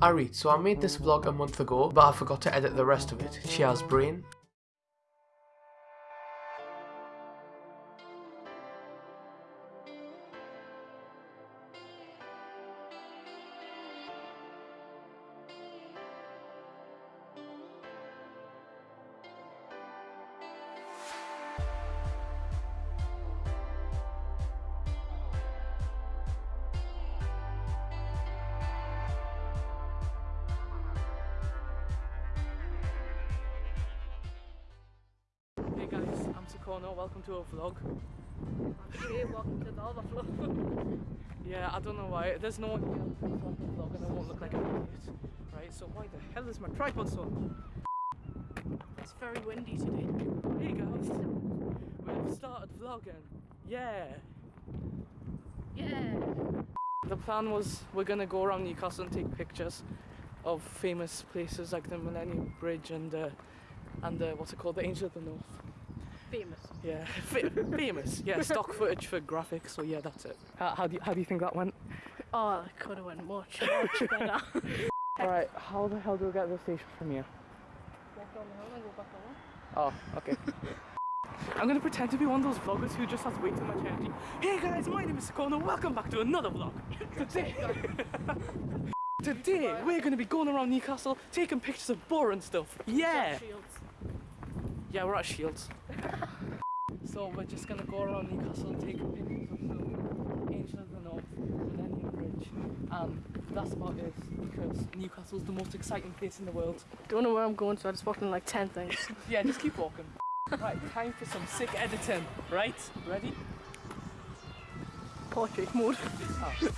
Alright, so I made this vlog a month ago, but I forgot to edit the rest of it. Cheers, brain. Welcome to our vlog. Welcome to the other vlog. Yeah, I don't know why, there's no one here to the vlog and I won't look like an idiot. Right, so why the hell is my tripod so... It's very windy today. Hey guys, we've started vlogging. Yeah! Yeah. The plan was we're gonna go around Newcastle and take pictures of famous places like the Millennium Bridge and uh, and uh, what's it called, the Angel of the North. Famous. Yeah, Fa- famous. Yeah, stock footage for graphics. So yeah, that's it. How, how do you, how do you think that went? Oh, it could have went much, much better. All right, how the hell do we get to the station from here? Walk down the hill and go back along. Oh, okay. I'm gonna pretend to be one of those vloggers who just has way too much energy. Hey guys, my name is Sakono. Welcome back to another vlog. Today, today we're gonna be going around Newcastle taking pictures of boring stuff. Yeah. Shields. Yeah, we're at Shields. so we're just gonna go around Newcastle and take pictures of the Angel of the North, Millennium Bridge, and that's about it because Newcastle's the most exciting place in the world. Don't know where I'm going, so I just walked in like 10 things. Yeah, just keep walking. right, time for some sick editing. Right, ready? Portrait mode. Oh.